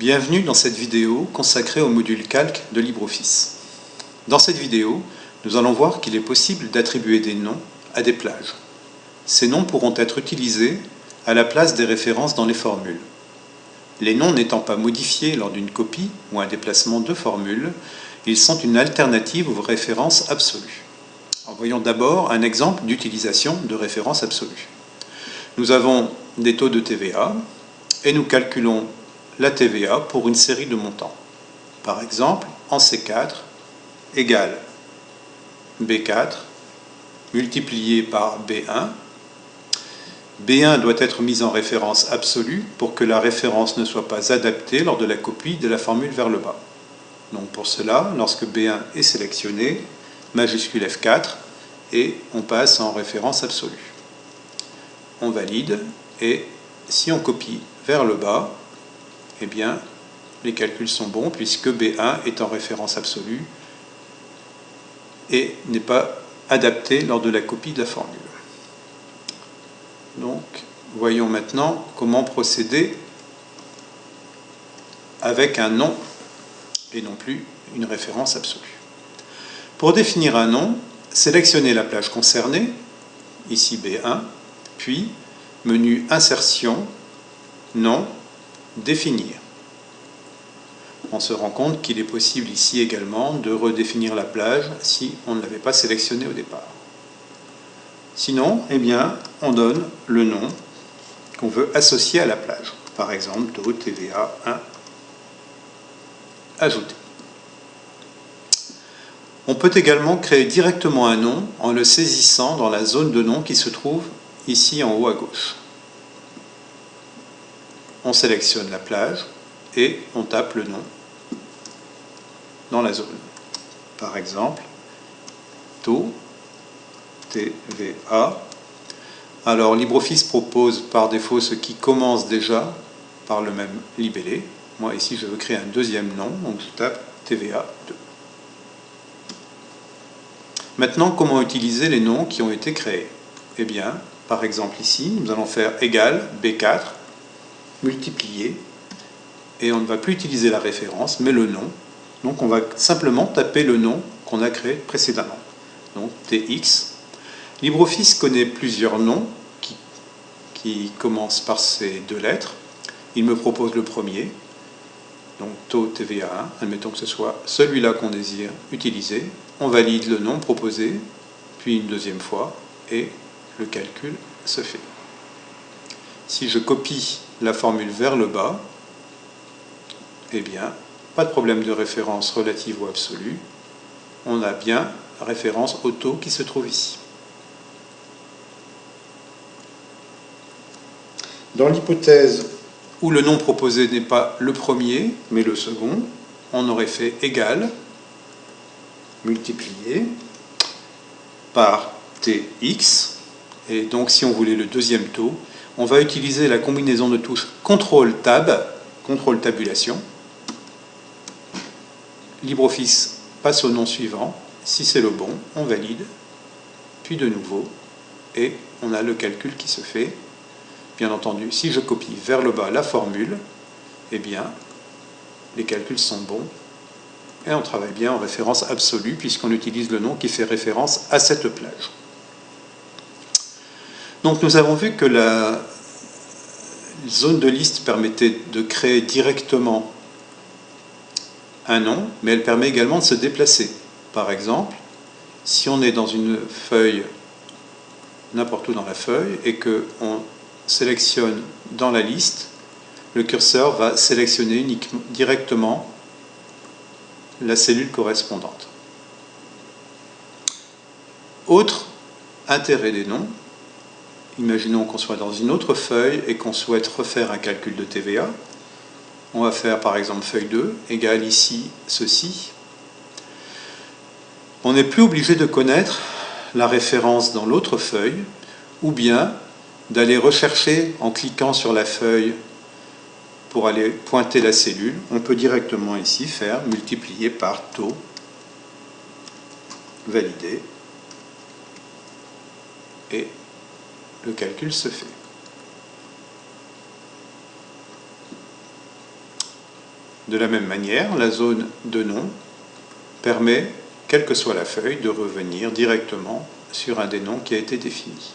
Bienvenue dans cette vidéo consacrée au module calque de LibreOffice. Dans cette vidéo, nous allons voir qu'il est possible d'attribuer des noms à des plages. Ces noms pourront être utilisés à la place des références dans les formules. Les noms n'étant pas modifiés lors d'une copie ou un déplacement de formule, ils sont une alternative aux références absolues. voyons d'abord un exemple d'utilisation de références absolues. Nous avons des taux de TVA et nous calculons la TVA pour une série de montants. Par exemple, en C4 égale B4 multiplié par B1. B1 doit être mis en référence absolue pour que la référence ne soit pas adaptée lors de la copie de la formule vers le bas. Donc pour cela, lorsque B1 est sélectionné, majuscule F4 et on passe en référence absolue. On valide et si on copie vers le bas, eh bien, les calculs sont bons puisque B1 est en référence absolue et n'est pas adapté lors de la copie de la formule. Donc, voyons maintenant comment procéder avec un nom et non plus une référence absolue. Pour définir un nom, sélectionnez la plage concernée, ici B1, puis menu Insertion, Nom, Définir. On se rend compte qu'il est possible ici également de redéfinir la plage si on ne l'avait pas sélectionné au départ. Sinon, eh bien, on donne le nom qu'on veut associer à la plage. Par exemple, taux TVA 1 ajouté. On peut également créer directement un nom en le saisissant dans la zone de nom qui se trouve ici en haut à gauche. On sélectionne la plage et on tape le nom dans la zone. Par exemple, taux TVA. Alors LibreOffice propose par défaut ce qui commence déjà par le même libellé. Moi ici je veux créer un deuxième nom, donc je tape TVA 2. Maintenant, comment utiliser les noms qui ont été créés? Eh bien, par exemple ici, nous allons faire égal B4 multiplié et on ne va plus utiliser la référence, mais le nom. Donc on va simplement taper le nom qu'on a créé précédemment. Donc TX. LibreOffice connaît plusieurs noms qui, qui commencent par ces deux lettres. Il me propose le premier, donc taux TVA1, admettons que ce soit celui-là qu'on désire utiliser. On valide le nom proposé, puis une deuxième fois, et le calcul se fait. Si je copie la formule vers le bas, eh bien, pas de problème de référence relative ou absolue. On a bien référence au taux qui se trouve ici. Dans l'hypothèse où le nom proposé n'est pas le premier, mais le second, on aurait fait égal, multiplié, par tx, et donc si on voulait le deuxième taux, on va utiliser la combinaison de touches CTRL-TAB, contrôle tabulation. LibreOffice passe au nom suivant. Si c'est le bon, on valide, puis de nouveau, et on a le calcul qui se fait. Bien entendu, si je copie vers le bas la formule, eh bien, les calculs sont bons, et on travaille bien en référence absolue, puisqu'on utilise le nom qui fait référence à cette plage. Donc nous avons vu que la zone de liste permettait de créer directement un nom, mais elle permet également de se déplacer. Par exemple, si on est dans une feuille, n'importe où dans la feuille, et qu'on sélectionne dans la liste, le curseur va sélectionner directement la cellule correspondante. Autre intérêt des noms, Imaginons qu'on soit dans une autre feuille et qu'on souhaite refaire un calcul de TVA. On va faire par exemple feuille 2 égale ici ceci. On n'est plus obligé de connaître la référence dans l'autre feuille ou bien d'aller rechercher en cliquant sur la feuille pour aller pointer la cellule. On peut directement ici faire multiplier par taux, valider et le calcul se fait. De la même manière, la zone de nom permet, quelle que soit la feuille, de revenir directement sur un des noms qui a été défini.